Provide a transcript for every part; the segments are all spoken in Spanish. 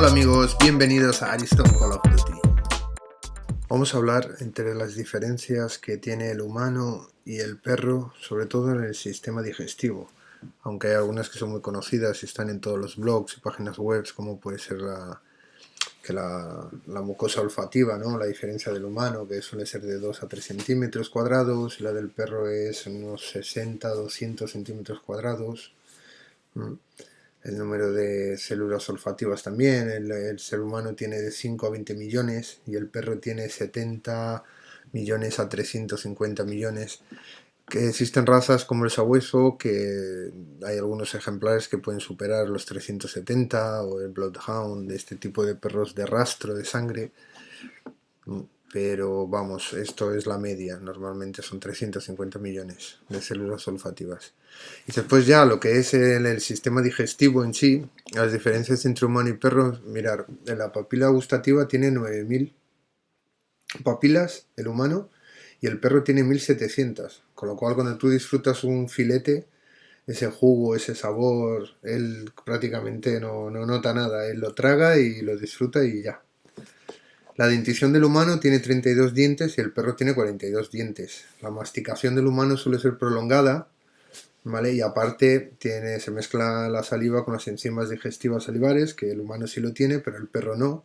Hola amigos, bienvenidos a Ariston Call of Duty. Vamos a hablar entre las diferencias que tiene el humano y el perro, sobre todo en el sistema digestivo. Aunque hay algunas que son muy conocidas y están en todos los blogs y páginas web, como puede ser la, que la, mucosa olfativa, ¿no? la diferencia del humano, que suele ser de 2 a 3 centímetros cuadrados, y la del perro es unos 60 200 centímetros cuadrados el número de células olfativas también, el, ser humano tiene de 5 a 20 millones y el perro tiene 70 millones a 350 millones. Que existen razas como el sabueso, que hay algunos ejemplares que pueden superar los 370, o el Bloodhound, este tipo de perros de rastro de sangre pero vamos, esto es la media, normalmente son 350 millones de células olfativas. Y después ya lo que es el, sistema digestivo en sí, las diferencias entre humano y perro, mirar, la papila gustativa tiene 9000 papilas, el humano, y el perro tiene 1700, con lo cual cuando tú disfrutas un filete, ese jugo, ese sabor, él prácticamente no, no nota nada, él lo traga y lo disfruta y ya. La dentición del humano tiene 32 dientes y el perro tiene 42 dientes. La masticación del humano suele ser prolongada, ¿vale? Y aparte tiene, se mezcla la saliva con las enzimas digestivas salivares, que el humano sí lo tiene, pero el perro no.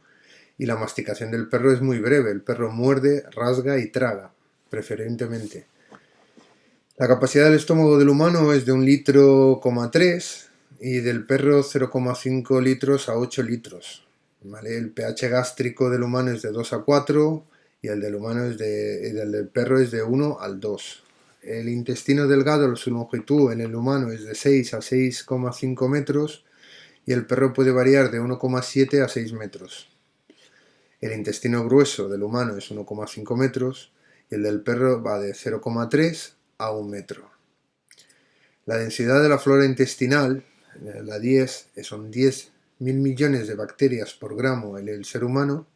Y la masticación del perro es muy breve. El perro muerde, rasga y traga, preferentemente. La capacidad del estómago del humano es de un litro, y del perro 0,5 litros a 8 litros. El pH gástrico del humano es de 2 a 4 y el del humano es de, el del perro es de 1 al 2. El intestino delgado, su longitud en el humano es de 6 a 6,5 metros y el perro puede variar de 1,7 a 6 metros. El intestino grueso del humano es 1,5 metros y el del perro va de 0,3 a 1 metro. La densidad de la flora intestinal, la 10, son 10 mil millones de bacterias por gramo en el ser humano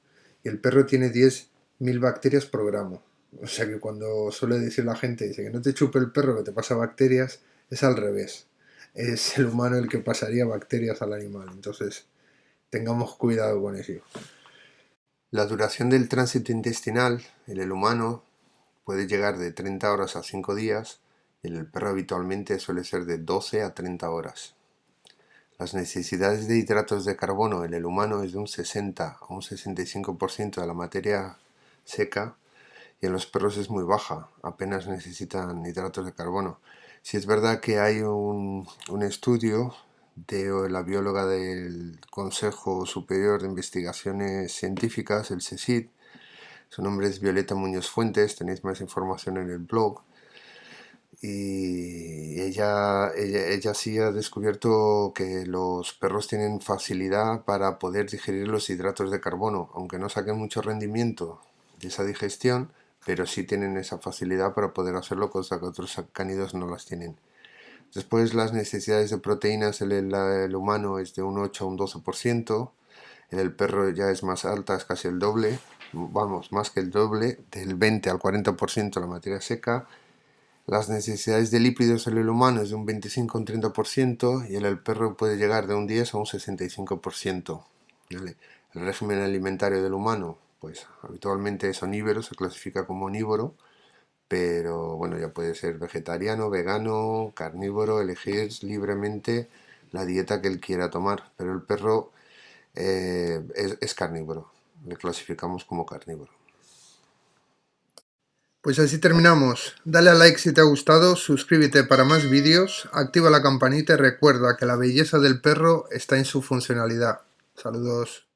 y el perro tiene 10.000 bacterias por gramo. O sea que cuando suele decir la gente, dice que no te chupe el perro que te pasa bacterias, es al revés. Es el humano el que pasaría bacterias al animal. Entonces, tengamos cuidado con eso. La duración del tránsito intestinal en el humano puede llegar de 30 horas a 5 días y en el perro habitualmente suele ser de 12 a 30 horas. Las necesidades de hidratos de carbono en el humano es de un 60 a un 65% de la materia seca y en los perros es muy baja, apenas necesitan hidratos de carbono. Si es verdad que hay un, estudio de la bióloga del Consejo Superior de Investigaciones Científicas, el CSIC, su nombre es Violeta Muñoz Fuentes, tenéis más información en el blog, y ella, ella, sí ha descubierto que los perros tienen facilidad para poder digerir los hidratos de carbono, aunque no saquen mucho rendimiento de esa digestión, pero sí tienen esa facilidad para poder hacerlo, cosa que otros cánidos no las tienen. Después las necesidades de proteínas en el, humano es de un 8 a un 12%, en el perro ya es más alta, es casi el doble, vamos, más que el doble, del 20 al 40% la materia seca, las necesidades de lípidos en el humano es de un 25 a un 30% y en el perro puede llegar de un 10 a un 65%. El régimen alimentario del humano, pues habitualmente es onívoro, se clasifica como onívoro, pero bueno, ya puede ser vegetariano, vegano, carnívoro, elegir libremente la dieta que él quiera tomar, pero el perro eh, es carnívoro, le clasificamos como carnívoro. Pues así terminamos. Dale a like si te ha gustado, suscríbete para más vídeos, activa la campanita y recuerda que la belleza del perro está en su funcionalidad. Saludos.